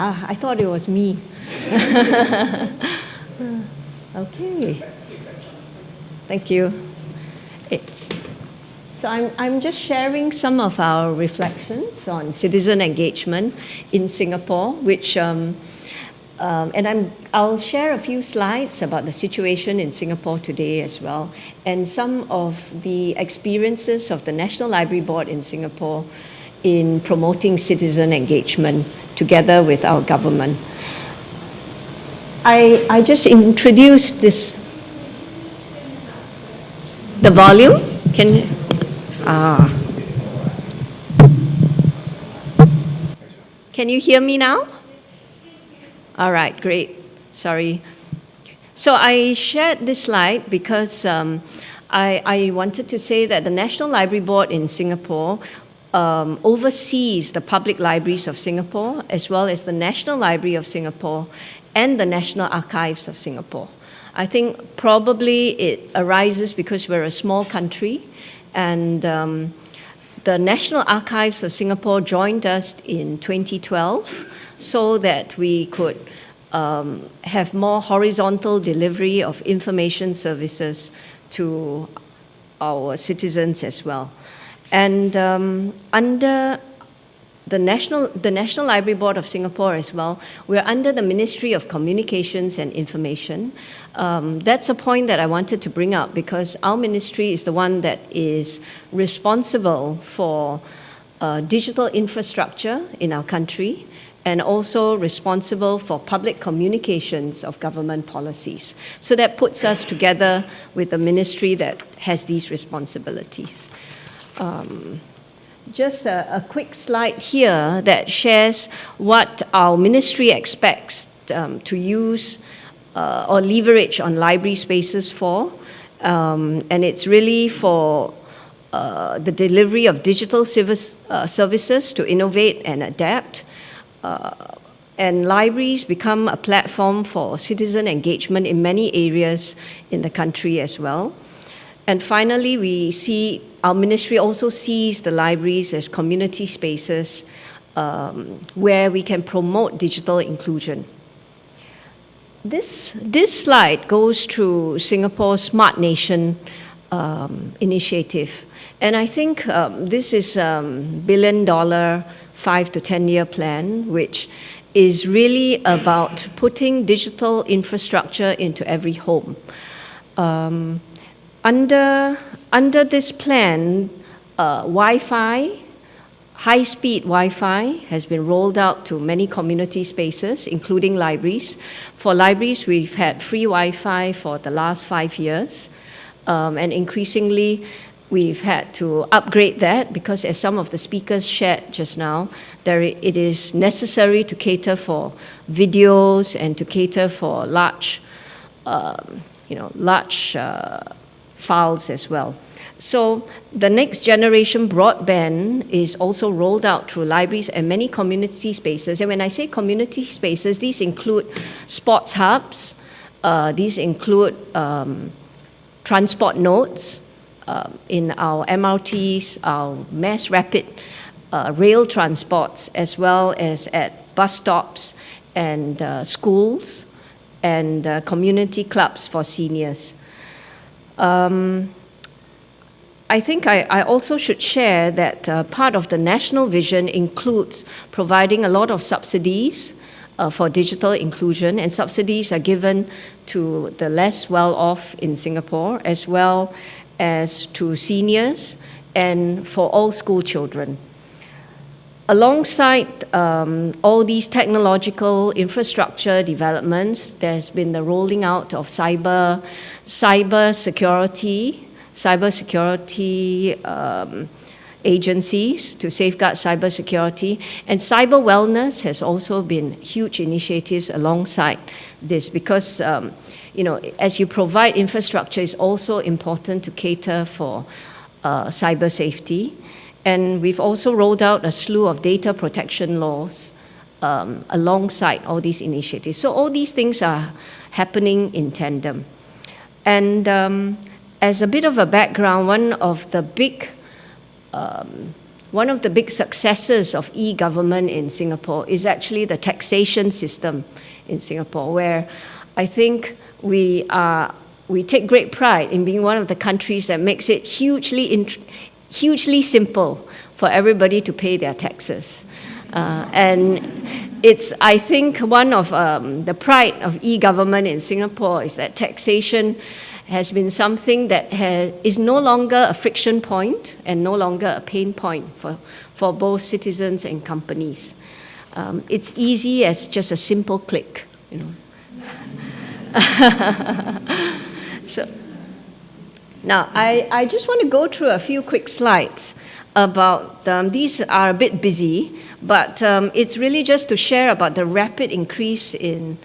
Ah, I thought it was me. okay. Thank you. It's, so I'm, I'm just sharing some of our reflections on citizen engagement in Singapore, which, um, um, and I'm, I'll share a few slides about the situation in Singapore today as well, and some of the experiences of the National Library Board in Singapore in promoting citizen engagement together with our government. I, I just introduced this, the volume, can, ah. Can you hear me now? All right, great, sorry. So I shared this slide because um, I, I wanted to say that the National Library Board in Singapore um, oversees the public libraries of Singapore, as well as the National Library of Singapore and the National Archives of Singapore. I think probably it arises because we're a small country and um, the National Archives of Singapore joined us in 2012 so that we could um, have more horizontal delivery of information services to our citizens as well. And um, under the National, the National Library Board of Singapore as well, we're under the Ministry of Communications and Information. Um, that's a point that I wanted to bring up because our ministry is the one that is responsible for uh, digital infrastructure in our country and also responsible for public communications of government policies. So that puts us together with a ministry that has these responsibilities. Um, just a, a, quick slide here that shares what our ministry expects um, to use uh, or leverage on library spaces for. Um, and it's really for uh, the delivery of digital service, uh, services to innovate and adapt. Uh, and libraries become a platform for citizen engagement in many areas in the country as well. And finally, we see our ministry also sees the libraries as community spaces um, where we can promote digital inclusion. This, this slide goes through Singapore's Smart Nation um, initiative. And I think um, this is a um, billion dollar, five to 10 year plan, which is really about putting digital infrastructure into every home. Um, under, under this plan, uh, Wi-Fi, high-speed Wi-Fi has been rolled out to many community spaces, including libraries. For libraries, we've had free Wi-Fi for the last five years, um, and increasingly, we've had to upgrade that because as some of the speakers shared just now, there, it is necessary to cater for videos and to cater for large, um, you know, large uh, files as well. So the next generation broadband is also rolled out through libraries and many community spaces. And when I say community spaces, these include sports hubs, uh, these include um, transport nodes uh, in our MRTs, our mass rapid uh, rail transports, as well as at bus stops and uh, schools and uh, community clubs for seniors. Um, I think I, I, also should share that uh, part of the national vision includes providing a lot of subsidies uh, for digital inclusion, and subsidies are given to the less well-off in Singapore, as well as to seniors and for all school children. Alongside um, all these technological infrastructure developments, there's been the rolling out of cyber, cyber security, cyber security um, agencies to safeguard cyber security. And cyber wellness has also been huge initiatives alongside this because, um, you know, as you provide infrastructure, it's also important to cater for uh, cyber safety. And we've also rolled out a slew of data protection laws um, alongside all these initiatives. So all these things are happening in tandem. And um, as a bit of a background, one of the big um, one of the big successes of e-government in Singapore is actually the taxation system in Singapore, where I think we are we take great pride in being one of the countries that makes it hugely, hugely simple for everybody to pay their taxes. Uh, and it's, I think, one of um, the pride of e-government in Singapore is that taxation has been something that has, is no longer a friction point and no longer a pain point for, for both citizens and companies. Um, it's easy as just a simple click, you know. so, now, I, I just want to go through a few quick slides about, um, these are a bit busy, but um, it's really just to share about the rapid increase in,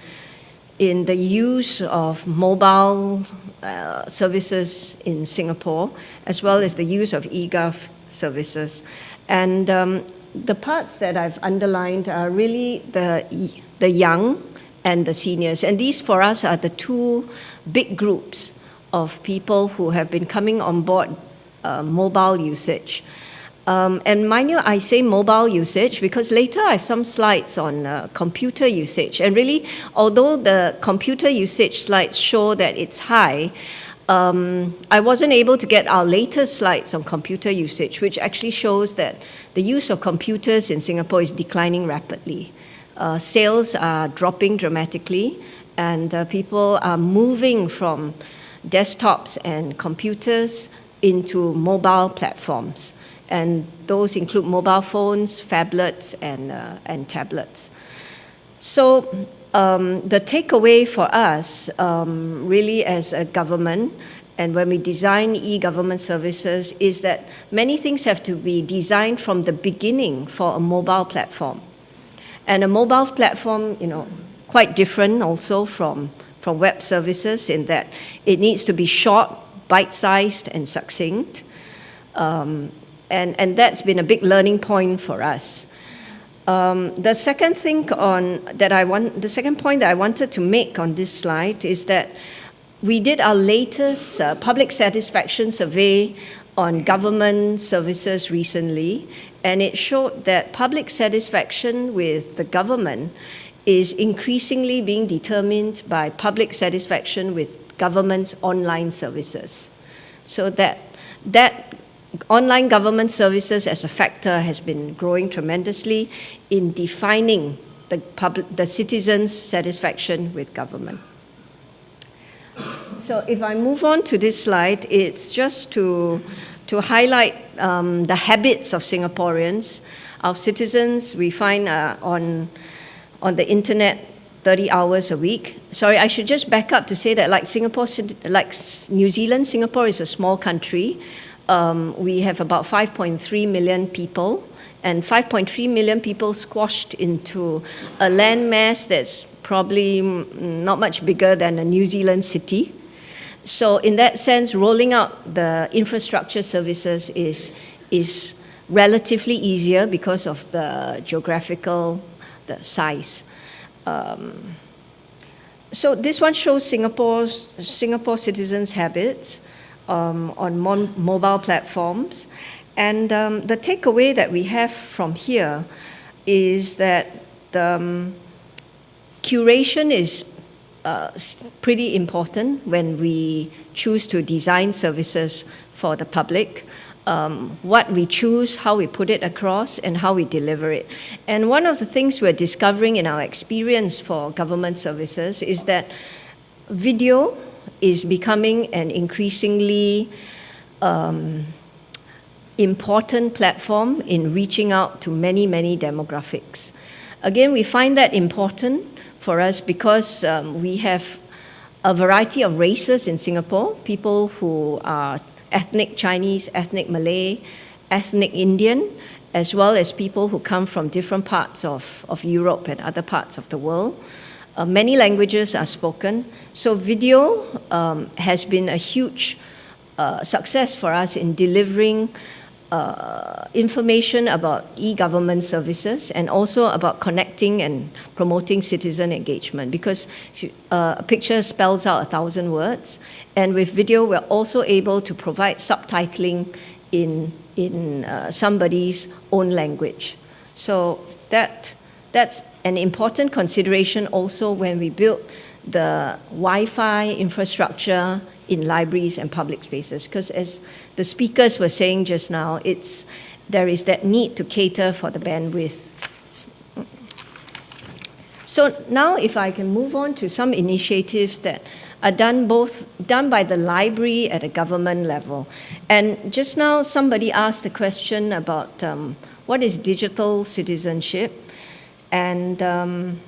in the use of mobile uh, services in Singapore, as well as the use of eGov services. And um, the parts that I've underlined are really the, the young and the seniors. And these for us are the two big groups of people who have been coming on board uh, mobile usage. Um, and mind you, I say mobile usage because later I have some slides on uh, computer usage. And really, although the computer usage slides show that it's high, um, I wasn't able to get our latest slides on computer usage, which actually shows that the use of computers in Singapore is declining rapidly. Uh, sales are dropping dramatically, and uh, people are moving from desktops and computers into mobile platforms and those include mobile phones, phablets, and, uh, and tablets. So um, the takeaway for us, um, really as a government, and when we design e-government services, is that many things have to be designed from the beginning for a mobile platform. And a mobile platform, you know, quite different also from, from web services in that it needs to be short, bite-sized, and succinct. Um, and, and that's been a big learning point for us. Um, the second thing on that I want, the second point that I wanted to make on this slide is that we did our latest uh, public satisfaction survey on government services recently, and it showed that public satisfaction with the government is increasingly being determined by public satisfaction with government's online services. So that, that online government services as a factor has been growing tremendously in defining the, public, the citizens' satisfaction with government. So if I move on to this slide, it's just to, to highlight um, the habits of Singaporeans. Our citizens, we find uh, on, on the internet 30 hours a week. Sorry, I should just back up to say that like Singapore, like New Zealand, Singapore is a small country um, we have about 5.3 million people, and 5.3 million people squashed into a landmass that's probably not much bigger than a New Zealand city. So in that sense, rolling out the infrastructure services is, is relatively easier because of the geographical the size. Um, so this one shows Singapore's, Singapore citizens' habits um, on mobile platforms. And um, the takeaway that we have from here is that the um, curation is uh, pretty important when we choose to design services for the public. Um, what we choose, how we put it across, and how we deliver it. And one of the things we're discovering in our experience for government services is that video is becoming an increasingly um, important platform in reaching out to many, many demographics. Again, we find that important for us because um, we have a variety of races in Singapore, people who are ethnic Chinese, ethnic Malay, ethnic Indian, as well as people who come from different parts of, of Europe and other parts of the world. Uh, many languages are spoken. So video um, has been a huge uh, success for us in delivering uh, information about e-government services and also about connecting and promoting citizen engagement because uh, a picture spells out a thousand words and with video we're also able to provide subtitling in in uh, somebody's own language. So that, that's an important consideration also when we build the Wi-Fi infrastructure in libraries and public spaces. Because as the speakers were saying just now, it's, there is that need to cater for the bandwidth. So now if I can move on to some initiatives that are done both done by the library at a government level. And just now somebody asked a question about um, what is digital citizenship. And um,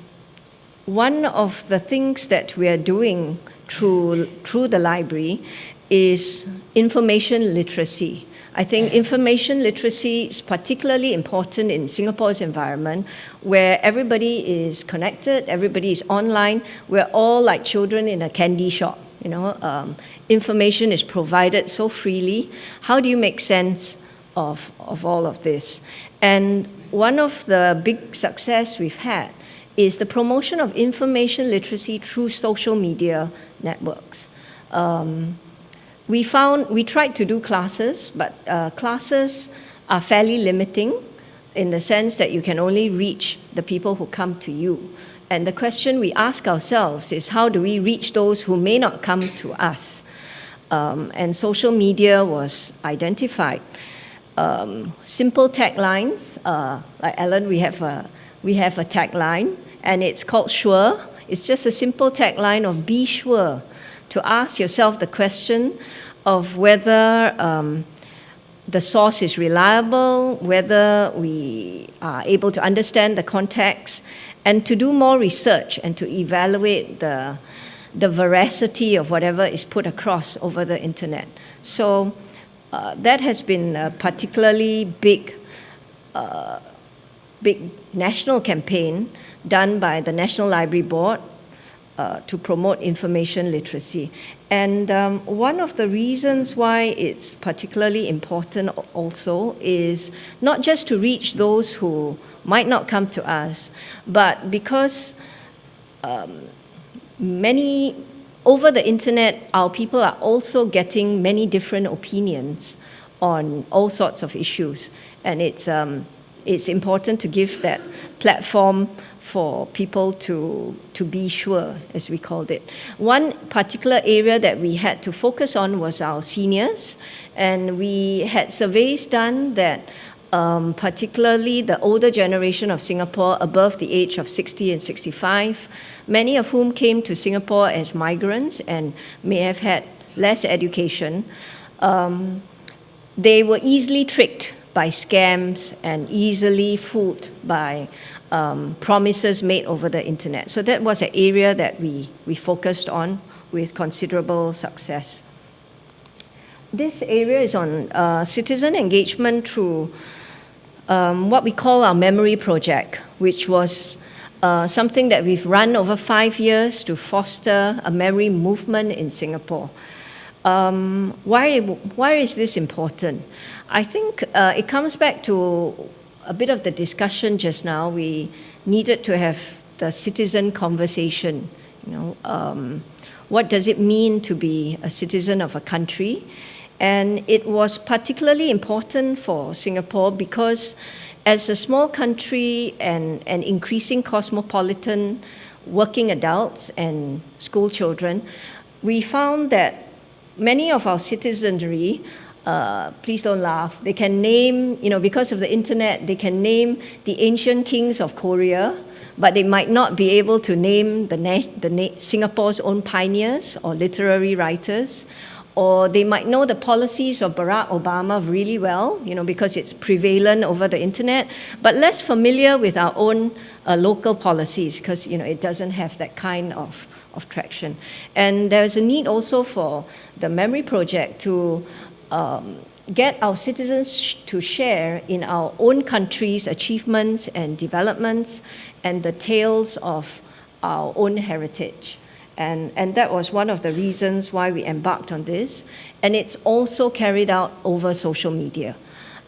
one of the things that we are doing through, through the library is information literacy. I think information literacy is particularly important in Singapore's environment where everybody is connected, everybody is online. We're all like children in a candy shop. You know, um, information is provided so freely. How do you make sense of, of all of this? And one of the big success we've had is the promotion of information literacy through social media networks. Um, we found, we tried to do classes, but uh, classes are fairly limiting in the sense that you can only reach the people who come to you. And the question we ask ourselves is how do we reach those who may not come to us? Um, and social media was identified. Um, simple taglines, uh, like Ellen, we have, a, we have a tagline, and it's called Sure. It's just a simple tagline of be sure to ask yourself the question of whether um, the source is reliable, whether we are able to understand the context, and to do more research and to evaluate the, the veracity of whatever is put across over the internet. So uh, that has been a particularly big, uh, big national campaign done by the National Library Board uh, to promote information literacy. And um, one of the reasons why it's particularly important also is not just to reach those who might not come to us, but because um, many, over the internet, our people are also getting many different opinions on all sorts of issues. And it's, um, it's important to give that platform for people to, to be sure, as we called it. One particular area that we had to focus on was our seniors, and we had surveys done that um, particularly the older generation of Singapore above the age of 60 and 65, many of whom came to Singapore as migrants and may have had less education, um, they were easily tricked by scams and easily fooled by um, promises made over the internet. So that was an area that we, we focused on with considerable success. This area is on uh, citizen engagement through um, what we call our memory project, which was uh, something that we've run over five years to foster a memory movement in Singapore. Um, why, why is this important? I think uh, it comes back to a bit of the discussion just now, we needed to have the citizen conversation. You know, um, what does it mean to be a citizen of a country? And it was particularly important for Singapore because as a small country and, an increasing cosmopolitan working adults and school children, we found that many of our citizenry uh, please don't laugh. They can name, you know, because of the internet, they can name the ancient kings of Korea, but they might not be able to name the, the Singapore's own pioneers or literary writers, or they might know the policies of Barack Obama really well, you know, because it's prevalent over the internet, but less familiar with our own uh, local policies because, you know, it doesn't have that kind of, of traction. And there's a need also for the Memory Project to um, get our citizens to share in our own country's achievements and developments and the tales of our own heritage. And, and that was one of the reasons why we embarked on this. And it's also carried out over social media.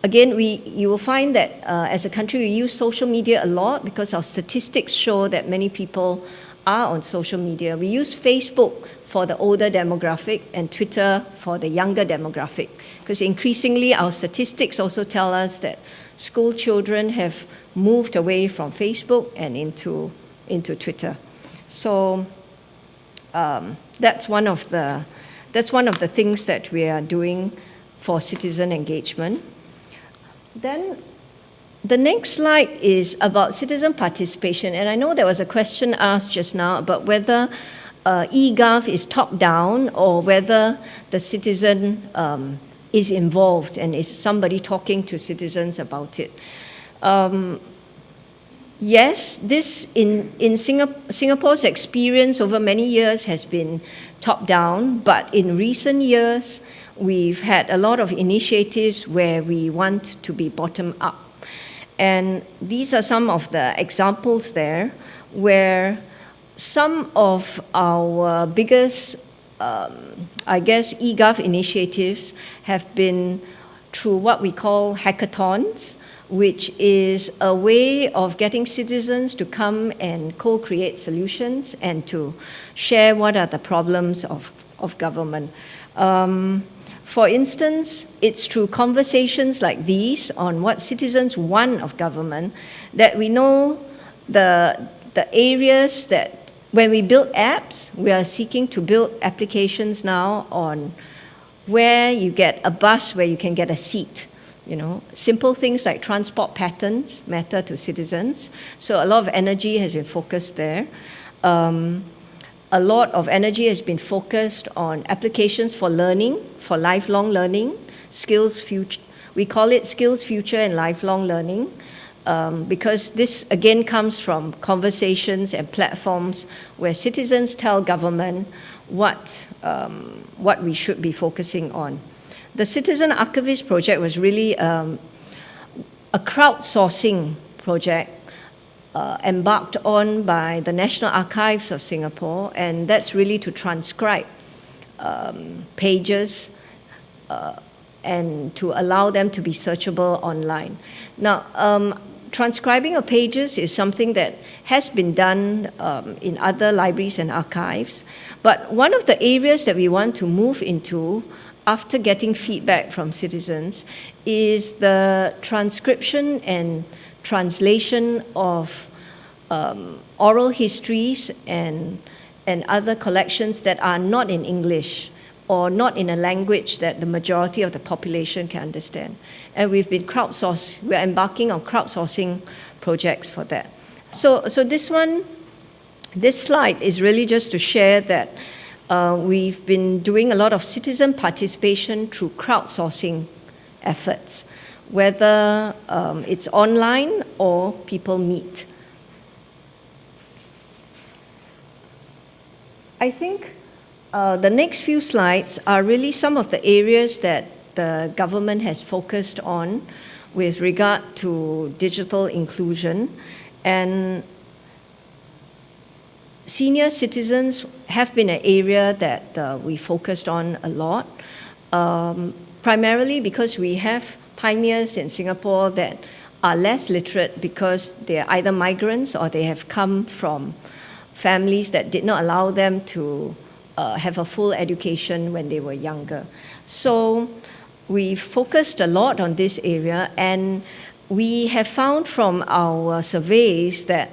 Again, we, you will find that uh, as a country, we use social media a lot because our statistics show that many people are on social media. We use Facebook for the older demographic and Twitter for the younger demographic. Because increasingly our statistics also tell us that school children have moved away from Facebook and into, into Twitter. So um, that's, one of the, that's one of the things that we are doing for citizen engagement. Then the next slide is about citizen participation. And I know there was a question asked just now about whether uh, eGov is top-down or whether the citizen um, is involved and is somebody talking to citizens about it. Um, yes, this in, in Singapore, Singapore's experience over many years has been top-down, but in recent years, we've had a lot of initiatives where we want to be bottom-up. And these are some of the examples there where some of our biggest, um, I guess, eGov initiatives have been through what we call hackathons, which is a way of getting citizens to come and co-create solutions and to share what are the problems of, of government. Um, for instance, it's through conversations like these on what citizens want of government that we know the, the areas that when we build apps, we are seeking to build applications now on where you get a bus where you can get a seat. You know, simple things like transport patterns matter to citizens. So a lot of energy has been focused there. Um, a lot of energy has been focused on applications for learning, for lifelong learning, SkillsFuture. We call it SkillsFuture and lifelong learning um, because this again comes from conversations and platforms where citizens tell government what, um, what we should be focusing on. The Citizen Archivist project was really um, a crowdsourcing project uh, embarked on by the National Archives of Singapore, and that's really to transcribe um, pages uh, and to allow them to be searchable online. Now, um, transcribing of pages is something that has been done um, in other libraries and archives, but one of the areas that we want to move into after getting feedback from citizens is the transcription and translation of um, oral histories and, and other collections that are not in English or not in a language that the majority of the population can understand. And we've been crowdsourcing, we're embarking on crowdsourcing projects for that. So, so this one, this slide is really just to share that uh, we've been doing a lot of citizen participation through crowdsourcing efforts whether um, it's online or people meet. I think uh, the next few slides are really some of the areas that the government has focused on with regard to digital inclusion. And senior citizens have been an area that uh, we focused on a lot, um, primarily because we have pioneers in Singapore that are less literate because they're either migrants or they have come from families that did not allow them to uh, have a full education when they were younger. So we focused a lot on this area and we have found from our surveys that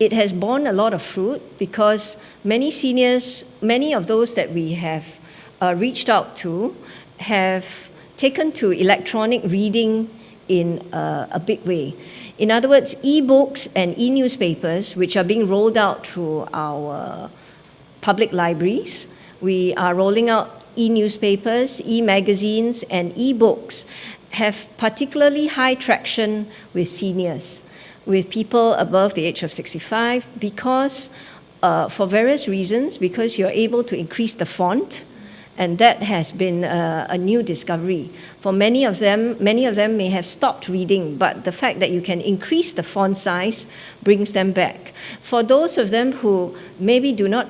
it has borne a lot of fruit because many seniors, many of those that we have uh, reached out to have taken to electronic reading in a, a big way. In other words, e-books and e-newspapers, which are being rolled out through our public libraries, we are rolling out e-newspapers, e-magazines, and e-books have particularly high traction with seniors, with people above the age of 65, because uh, for various reasons, because you're able to increase the font, and that has been a, a, new discovery. For many of them, many of them may have stopped reading, but the fact that you can increase the font size brings them back. For those of them who maybe do not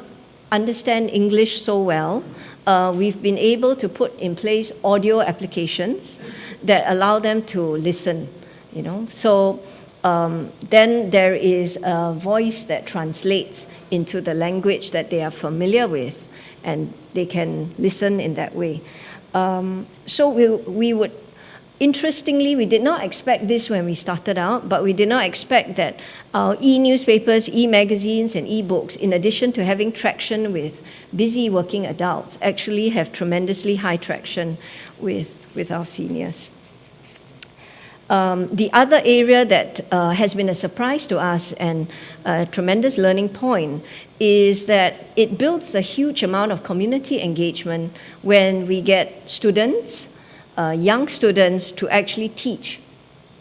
understand English so well, uh, we've been able to put in place audio applications that allow them to listen, you know. So um, then there is a voice that translates into the language that they are familiar with, and they can listen in that way. Um, so we, we would, interestingly, we did not expect this when we started out, but we did not expect that our e-newspapers, e-magazines, and e-books, in addition to having traction with busy working adults, actually have tremendously high traction with, with our seniors. Um, the other area that uh, has been a surprise to us and a tremendous learning point is that it builds a huge amount of community engagement when we get students, uh, young students, to actually teach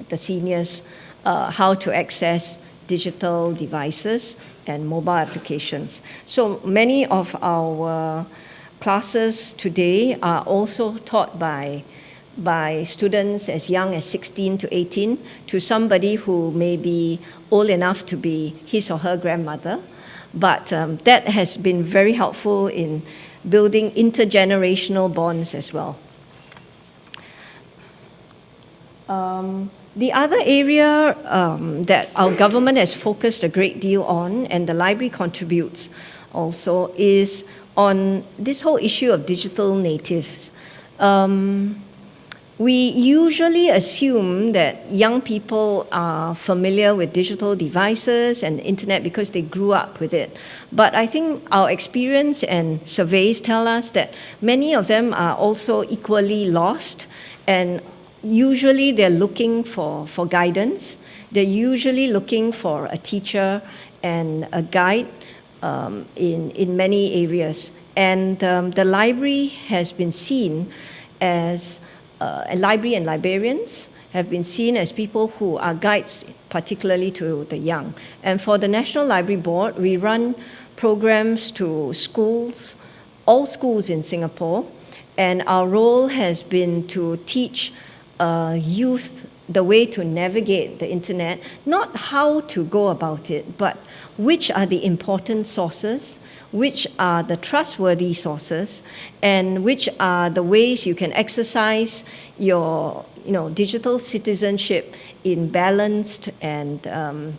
the seniors uh, how to access digital devices and mobile applications. So many of our classes today are also taught by by students as young as 16 to 18 to somebody who may be old enough to be his or her grandmother. But um, that has been very helpful in building intergenerational bonds as well. Um, the other area um, that our government has focused a great deal on, and the library contributes also, is on this whole issue of digital natives. Um, we usually assume that young people are familiar with digital devices and internet because they grew up with it. But I think our experience and surveys tell us that many of them are also equally lost and usually they're looking for, for guidance. They're usually looking for a teacher and a guide um, in, in many areas. And um, the library has been seen as uh, library and librarians have been seen as people who are guides, particularly to the young. And for the National Library Board, we run programs to schools, all schools in Singapore, and our role has been to teach uh, youth the way to navigate the internet, not how to go about it, but which are the important sources, which are the trustworthy sources, and which are the ways you can exercise your you know, digital citizenship in balanced and um,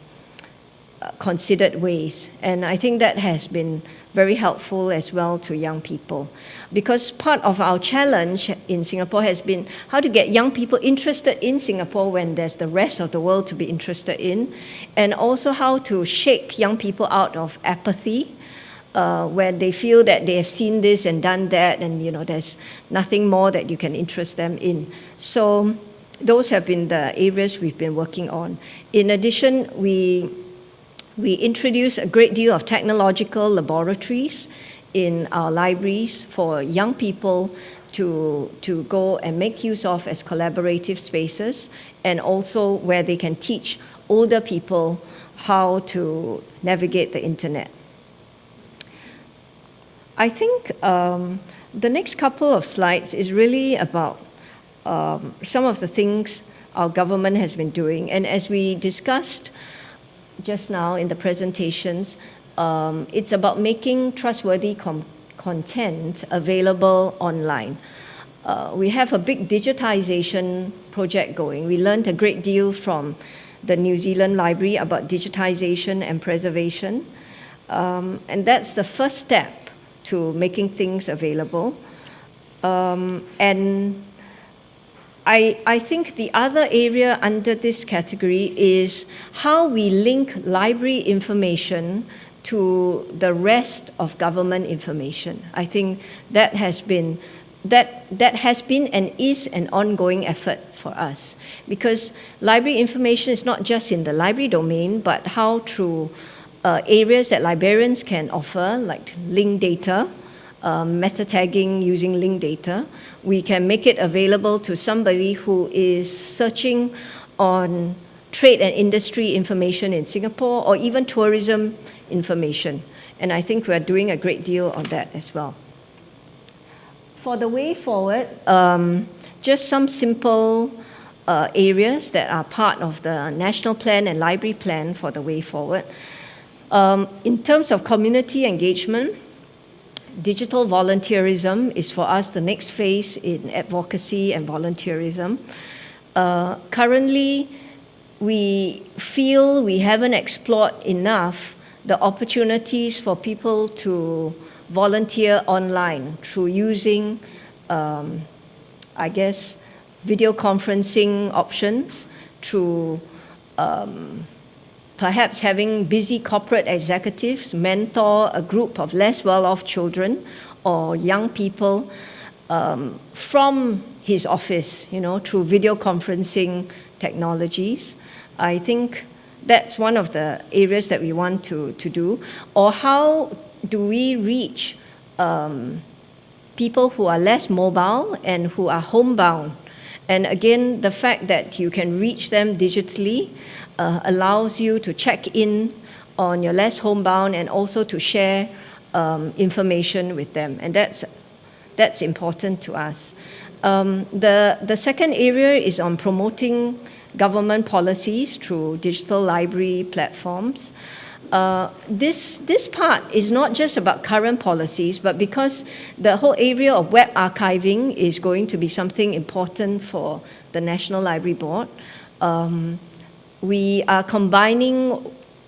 considered ways. And I think that has been very helpful as well to young people. Because part of our challenge in Singapore has been how to get young people interested in Singapore when there's the rest of the world to be interested in, and also how to shake young people out of apathy uh, where they feel that they have seen this and done that and you know there's nothing more that you can interest them in. So those have been the areas we've been working on. In addition, we, we introduce a great deal of technological laboratories in our libraries for young people to, to go and make use of as collaborative spaces and also where they can teach older people how to navigate the internet. I think um, the next couple of slides is really about um, some of the things our government has been doing. And as we discussed just now in the presentations, um, it's about making trustworthy content available online. Uh, we have a big digitization project going. We learned a great deal from the New Zealand Library about digitization and preservation. Um, and that's the first step to making things available. Um, and I, I think the other area under this category is how we link library information to the rest of government information. I think that has been that, that has been and is an ongoing effort for us because library information is not just in the library domain, but how through uh, areas that librarians can offer, like linked data, uh, meta tagging using linked data. We can make it available to somebody who is searching on trade and industry information in Singapore or even tourism information. And I think we're doing a great deal on that as well. For the way forward, um, just some simple uh, areas that are part of the national plan and library plan for the way forward. Um, in terms of community engagement, digital volunteerism is for us the next phase in advocacy and volunteerism. Uh, currently, we feel we haven't explored enough the opportunities for people to volunteer online through using, um, I guess, video conferencing options, through um, perhaps having busy corporate executives mentor a group of less well-off children or young people um, from his office, you know, through video conferencing technologies. I think that's one of the areas that we want to, to do. Or how do we reach um, people who are less mobile and who are homebound? And again, the fact that you can reach them digitally uh, allows you to check in on your less homebound and also to share um, information with them. And that's, that's important to us. Um, the, the second area is on promoting government policies through digital library platforms. Uh, this, this part is not just about current policies, but because the whole area of web archiving is going to be something important for the National Library Board, um, we are combining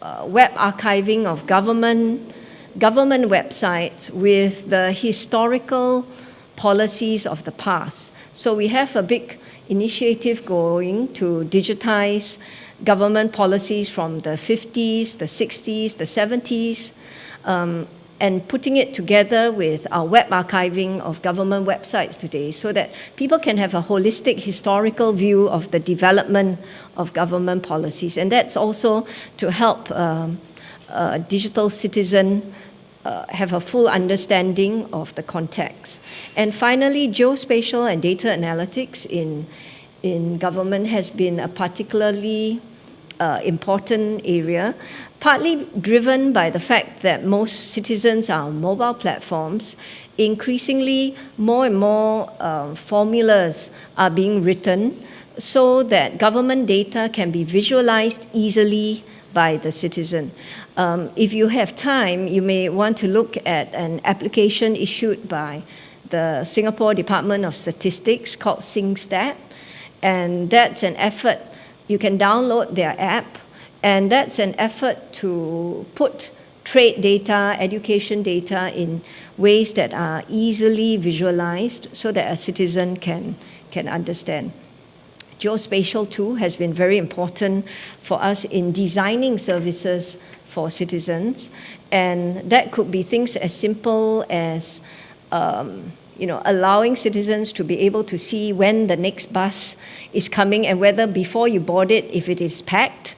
uh, web archiving of government, government websites with the historical policies of the past. So we have a big initiative going to digitize government policies from the 50s, the 60s, the 70s, um, and putting it together with our web archiving of government websites today so that people can have a holistic historical view of the development of government policies. And that's also to help um, a digital citizen uh, have a full understanding of the context. And finally, geospatial and data analytics in, in government has been a particularly uh, important area, partly driven by the fact that most citizens are on mobile platforms. Increasingly, more and more uh, formulas are being written so that government data can be visualized easily by the citizen. Um, if you have time, you may want to look at an application issued by the Singapore Department of Statistics called SingStat, and that's an effort you can download their app, and that's an effort to put trade data, education data in ways that are easily visualized so that a citizen can, can understand. Geospatial too has been very important for us in designing services for citizens, and that could be things as simple as um, you know, allowing citizens to be able to see when the next bus is coming and whether before you board it, if it is packed,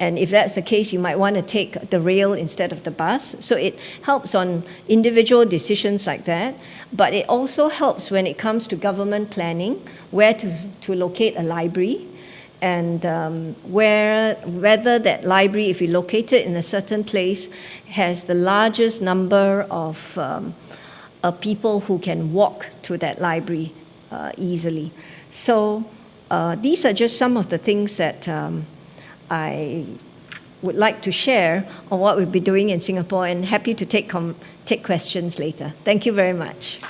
and if that's the case, you might want to take the rail instead of the bus. So it helps on individual decisions like that. But it also helps when it comes to government planning, where to, to locate a library, and um, where, whether that library, if you locate it in a certain place, has the largest number of um, uh, people who can walk to that library uh, easily. So uh, these are just some of the things that um, I would like to share on what we'll be doing in Singapore and happy to take, take questions later. Thank you very much.